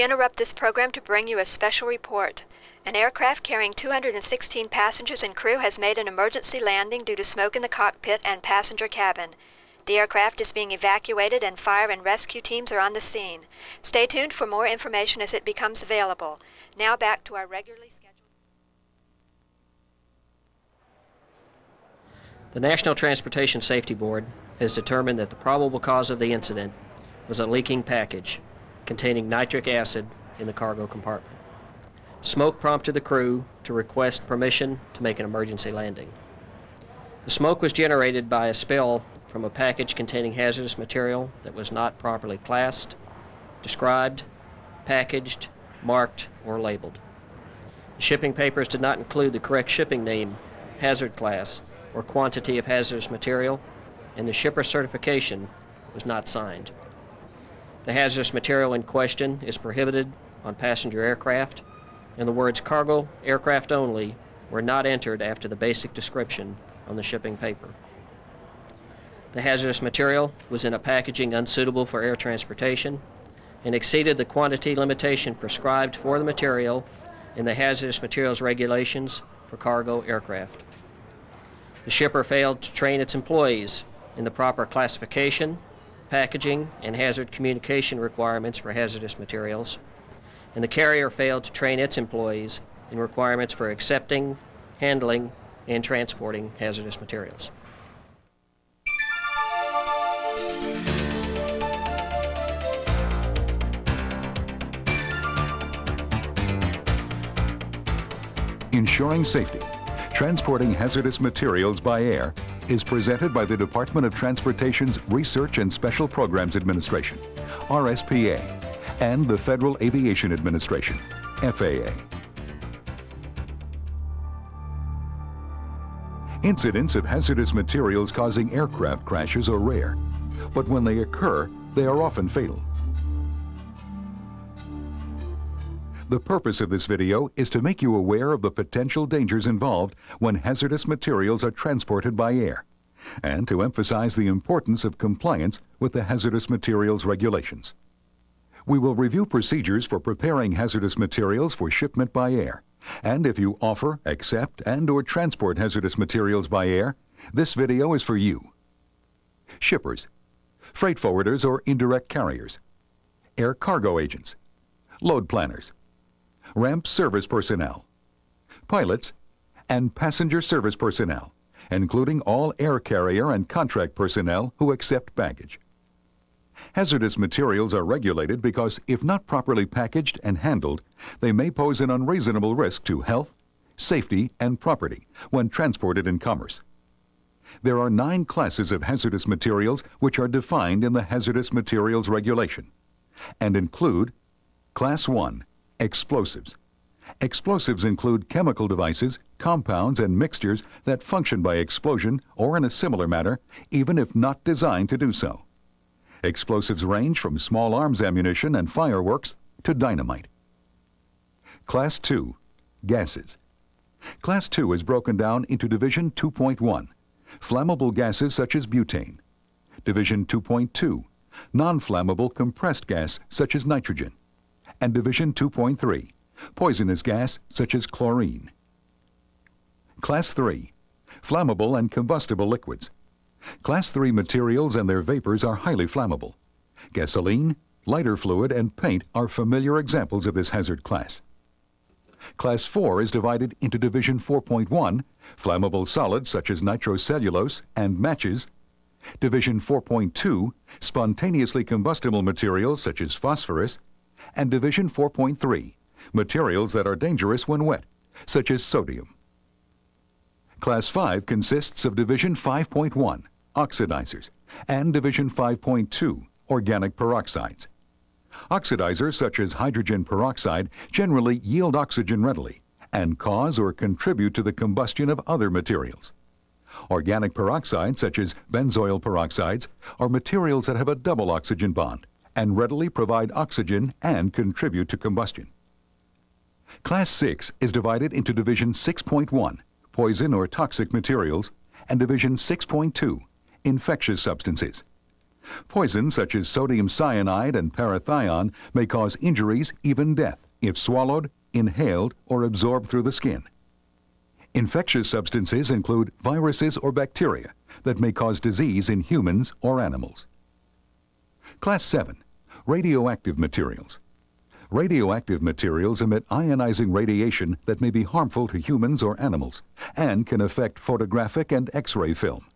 We interrupt this program to bring you a special report. An aircraft carrying 216 passengers and crew has made an emergency landing due to smoke in the cockpit and passenger cabin. The aircraft is being evacuated and fire and rescue teams are on the scene. Stay tuned for more information as it becomes available. Now back to our regularly scheduled. The National Transportation Safety Board has determined that the probable cause of the incident was a leaking package containing nitric acid in the cargo compartment. Smoke prompted the crew to request permission to make an emergency landing. The smoke was generated by a spill from a package containing hazardous material that was not properly classed, described, packaged, marked, or labeled. The shipping papers did not include the correct shipping name, hazard class, or quantity of hazardous material, and the shipper certification was not signed. The hazardous material in question is prohibited on passenger aircraft, and the words cargo aircraft only were not entered after the basic description on the shipping paper. The hazardous material was in a packaging unsuitable for air transportation and exceeded the quantity limitation prescribed for the material in the hazardous materials regulations for cargo aircraft. The shipper failed to train its employees in the proper classification, packaging, and hazard communication requirements for hazardous materials, and the carrier failed to train its employees in requirements for accepting, handling, and transporting hazardous materials. Ensuring safety, transporting hazardous materials by air is presented by the Department of Transportation's Research and Special Programs Administration, RSPA, and the Federal Aviation Administration, FAA. Incidents of hazardous materials causing aircraft crashes are rare, but when they occur, they are often fatal. The purpose of this video is to make you aware of the potential dangers involved when hazardous materials are transported by air, and to emphasize the importance of compliance with the hazardous materials regulations. We will review procedures for preparing hazardous materials for shipment by air, and if you offer, accept, and or transport hazardous materials by air, this video is for you. Shippers, freight forwarders or indirect carriers, air cargo agents, load planners, ramp service personnel, pilots, and passenger service personnel, including all air carrier and contract personnel who accept baggage. Hazardous materials are regulated because if not properly packaged and handled, they may pose an unreasonable risk to health, safety, and property when transported in commerce. There are nine classes of hazardous materials which are defined in the Hazardous Materials Regulation and include Class 1 Explosives. Explosives include chemical devices, compounds, and mixtures that function by explosion or in a similar manner, even if not designed to do so. Explosives range from small arms ammunition and fireworks to dynamite. Class 2 Gases. Class 2 is broken down into Division 2.1 Flammable gases such as butane. Division 2.2 Non-flammable compressed gas such as nitrogen and Division 2.3, poisonous gas such as chlorine. Class 3, flammable and combustible liquids. Class 3 materials and their vapors are highly flammable. Gasoline, lighter fluid, and paint are familiar examples of this hazard class. Class 4 is divided into Division 4.1, flammable solids such as nitrocellulose and matches, Division 4.2, spontaneously combustible materials such as phosphorus, and Division 4.3, materials that are dangerous when wet, such as sodium. Class 5 consists of Division 5.1, oxidizers, and Division 5.2, organic peroxides. Oxidizers such as hydrogen peroxide generally yield oxygen readily and cause or contribute to the combustion of other materials. Organic peroxides such as benzoyl peroxides are materials that have a double oxygen bond and readily provide oxygen and contribute to combustion. Class 6 is divided into Division 6.1, poison or toxic materials, and Division 6.2, infectious substances. Poisons such as sodium cyanide and parathion may cause injuries, even death, if swallowed, inhaled, or absorbed through the skin. Infectious substances include viruses or bacteria that may cause disease in humans or animals. Class 7. Radioactive materials. Radioactive materials emit ionizing radiation that may be harmful to humans or animals and can affect photographic and X-ray film.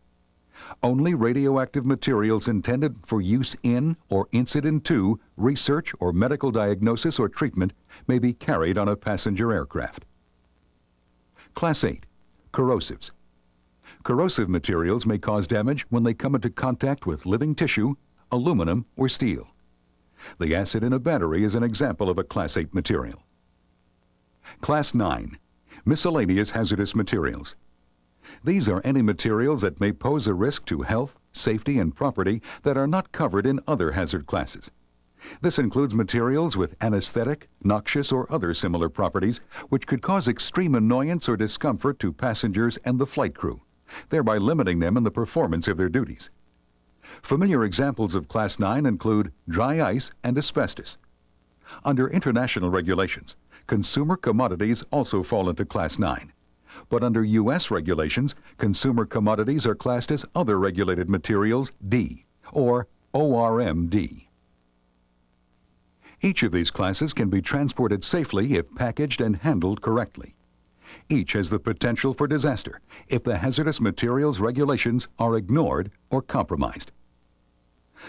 Only radioactive materials intended for use in or incident to research or medical diagnosis or treatment may be carried on a passenger aircraft. Class 8. Corrosives. Corrosive materials may cause damage when they come into contact with living tissue, aluminum, or steel. The acid in a battery is an example of a Class 8 material. Class 9. Miscellaneous hazardous materials. These are any materials that may pose a risk to health, safety, and property that are not covered in other hazard classes. This includes materials with anesthetic, noxious, or other similar properties which could cause extreme annoyance or discomfort to passengers and the flight crew, thereby limiting them in the performance of their duties. Familiar examples of Class 9 include dry ice and asbestos. Under international regulations, consumer commodities also fall into Class 9. But under U.S. regulations, consumer commodities are classed as other regulated materials D, or ORMD. Each of these classes can be transported safely if packaged and handled correctly. Each has the potential for disaster if the hazardous materials regulations are ignored or compromised.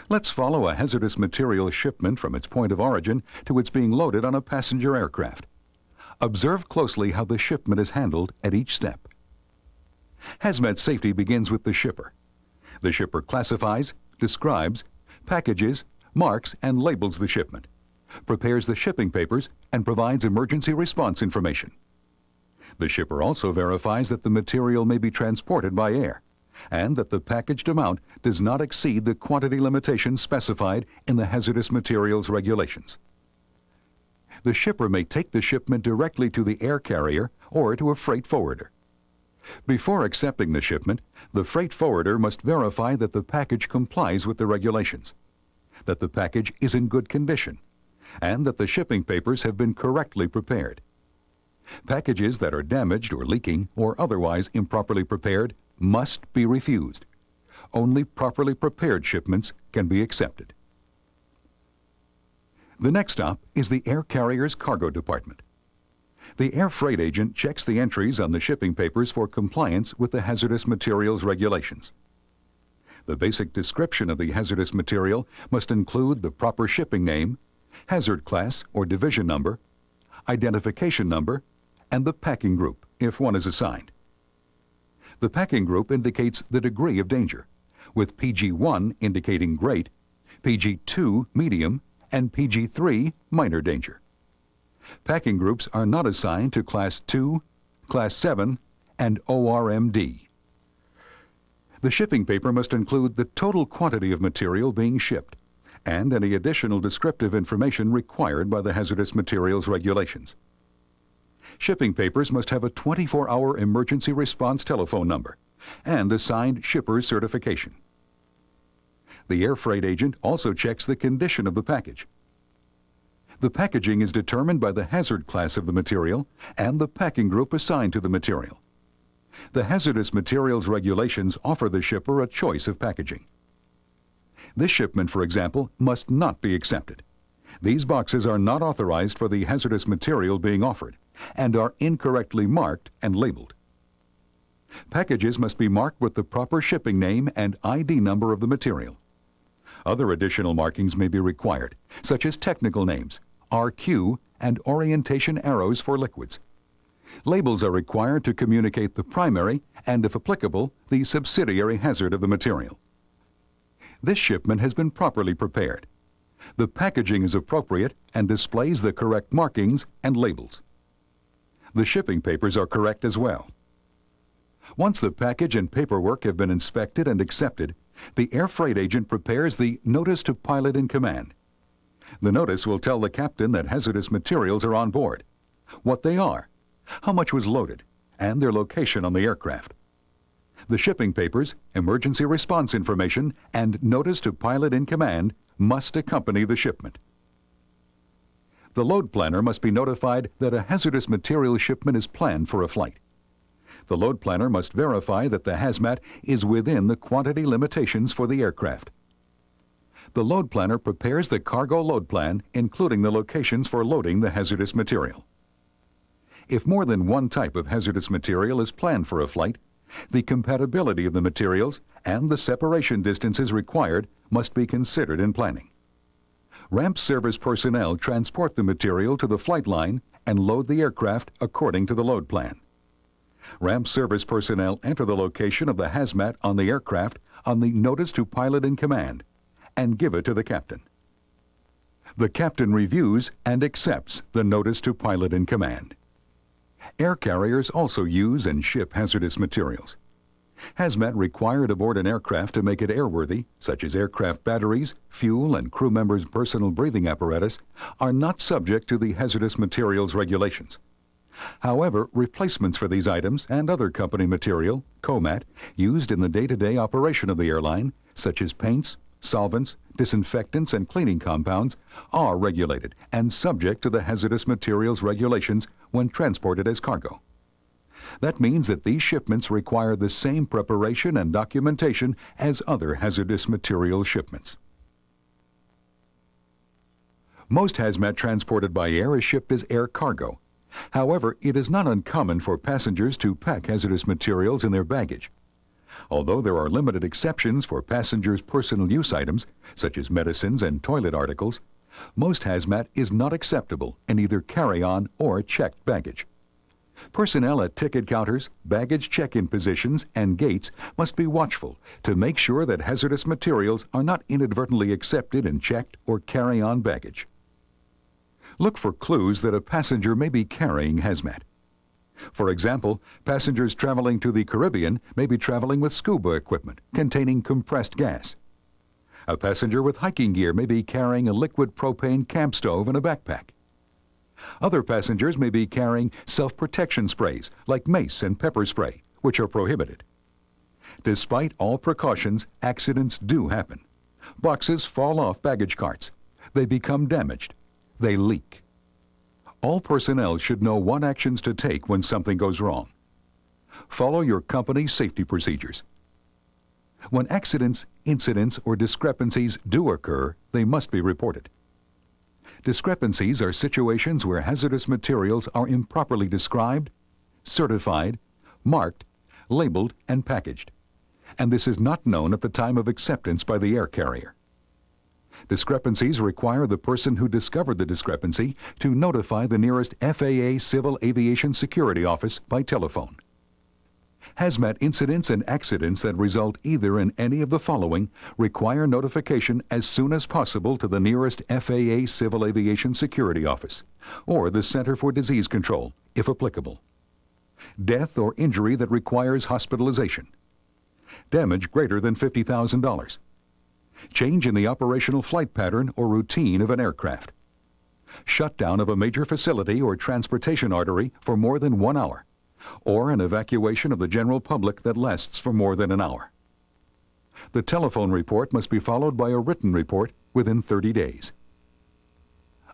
Let's follow a hazardous material shipment from its point of origin to its being loaded on a passenger aircraft. Observe closely how the shipment is handled at each step. Hazmat safety begins with the shipper. The shipper classifies, describes, packages, marks, and labels the shipment, prepares the shipping papers, and provides emergency response information. The shipper also verifies that the material may be transported by air and that the packaged amount does not exceed the quantity limitations specified in the hazardous materials regulations. The shipper may take the shipment directly to the air carrier or to a freight forwarder. Before accepting the shipment, the freight forwarder must verify that the package complies with the regulations, that the package is in good condition, and that the shipping papers have been correctly prepared. Packages that are damaged or leaking or otherwise improperly prepared must be refused. Only properly prepared shipments can be accepted. The next stop is the air carrier's cargo department. The air freight agent checks the entries on the shipping papers for compliance with the hazardous materials regulations. The basic description of the hazardous material must include the proper shipping name, hazard class or division number, identification number, and the packing group, if one is assigned. The packing group indicates the degree of danger, with PG1 indicating great, PG2 medium, and PG3 minor danger. Packing groups are not assigned to Class 2, Class 7, and ORMD. The shipping paper must include the total quantity of material being shipped and any additional descriptive information required by the hazardous materials regulations. Shipping papers must have a 24-hour emergency response telephone number and assigned shipper's certification. The air freight agent also checks the condition of the package. The packaging is determined by the hazard class of the material and the packing group assigned to the material. The hazardous materials regulations offer the shipper a choice of packaging. This shipment, for example, must not be accepted. These boxes are not authorized for the hazardous material being offered and are incorrectly marked and labeled. Packages must be marked with the proper shipping name and ID number of the material. Other additional markings may be required, such as technical names, RQ, and orientation arrows for liquids. Labels are required to communicate the primary and, if applicable, the subsidiary hazard of the material. This shipment has been properly prepared. The packaging is appropriate and displays the correct markings and labels. The shipping papers are correct as well. Once the package and paperwork have been inspected and accepted, the air freight agent prepares the Notice to Pilot in Command. The notice will tell the captain that hazardous materials are on board, what they are, how much was loaded, and their location on the aircraft. The shipping papers, emergency response information, and notice to pilot in command must accompany the shipment. The load planner must be notified that a hazardous material shipment is planned for a flight. The load planner must verify that the hazmat is within the quantity limitations for the aircraft. The load planner prepares the cargo load plan, including the locations for loading the hazardous material. If more than one type of hazardous material is planned for a flight, the compatibility of the materials and the separation distances required must be considered in planning. Ramp service personnel transport the material to the flight line and load the aircraft according to the load plan. Ramp service personnel enter the location of the hazmat on the aircraft on the Notice to Pilot in Command and give it to the captain. The captain reviews and accepts the Notice to Pilot in Command. Air carriers also use and ship hazardous materials. Hazmat required aboard an aircraft to make it airworthy, such as aircraft batteries, fuel, and crew members' personal breathing apparatus, are not subject to the hazardous materials regulations. However, replacements for these items and other company material, COMAT, used in the day-to-day operation of the airline, such as paints, solvents, disinfectants, and cleaning compounds, are regulated and subject to the hazardous materials regulations when transported as cargo. That means that these shipments require the same preparation and documentation as other hazardous material shipments. Most hazmat transported by air is shipped as air cargo. However, it is not uncommon for passengers to pack hazardous materials in their baggage. Although there are limited exceptions for passengers' personal use items, such as medicines and toilet articles, most hazmat is not acceptable in either carry-on or checked baggage. Personnel at ticket counters, baggage check-in positions, and gates must be watchful to make sure that hazardous materials are not inadvertently accepted in checked or carry-on baggage. Look for clues that a passenger may be carrying hazmat. For example, passengers traveling to the Caribbean may be traveling with scuba equipment containing compressed gas. A passenger with hiking gear may be carrying a liquid propane camp stove in a backpack. Other passengers may be carrying self-protection sprays like mace and pepper spray, which are prohibited. Despite all precautions, accidents do happen. Boxes fall off baggage carts. They become damaged. They leak. All personnel should know what actions to take when something goes wrong. Follow your company's safety procedures. When accidents, incidents, or discrepancies do occur, they must be reported. Discrepancies are situations where hazardous materials are improperly described, certified, marked, labeled, and packaged. And this is not known at the time of acceptance by the air carrier. Discrepancies require the person who discovered the discrepancy to notify the nearest FAA Civil Aviation Security Office by telephone. Hazmat incidents and accidents that result either in any of the following require notification as soon as possible to the nearest FAA Civil Aviation Security Office or the Center for Disease Control, if applicable. Death or injury that requires hospitalization. Damage greater than $50,000. Change in the operational flight pattern or routine of an aircraft. Shutdown of a major facility or transportation artery for more than one hour or an evacuation of the general public that lasts for more than an hour. The telephone report must be followed by a written report within 30 days.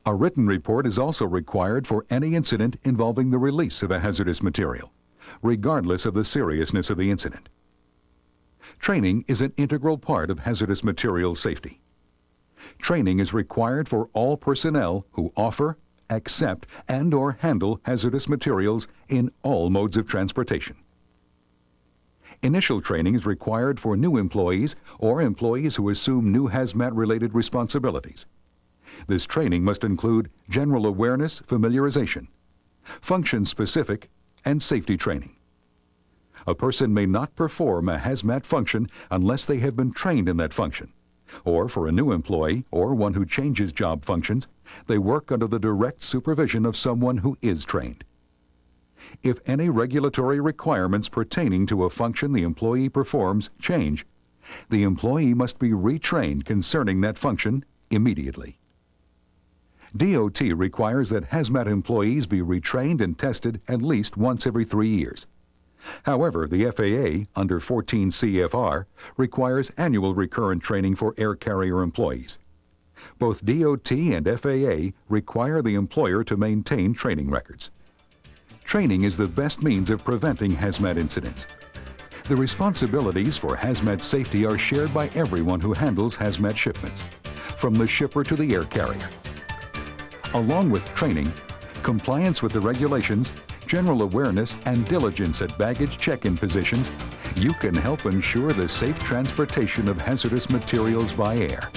A written report is also required for any incident involving the release of a hazardous material, regardless of the seriousness of the incident. Training is an integral part of hazardous materials safety. Training is required for all personnel who offer, accept, and or handle hazardous materials in all modes of transportation. Initial training is required for new employees or employees who assume new hazmat-related responsibilities. This training must include general awareness familiarization, function-specific, and safety training. A person may not perform a hazmat function unless they have been trained in that function. Or for a new employee or one who changes job functions, they work under the direct supervision of someone who is trained. If any regulatory requirements pertaining to a function the employee performs change, the employee must be retrained concerning that function immediately. DOT requires that hazmat employees be retrained and tested at least once every three years. However, the FAA, under 14 CFR, requires annual recurrent training for air carrier employees. Both DOT and FAA require the employer to maintain training records. Training is the best means of preventing hazmat incidents. The responsibilities for hazmat safety are shared by everyone who handles hazmat shipments, from the shipper to the air carrier. Along with training, compliance with the regulations, general awareness, and diligence at baggage check-in positions, you can help ensure the safe transportation of hazardous materials by air.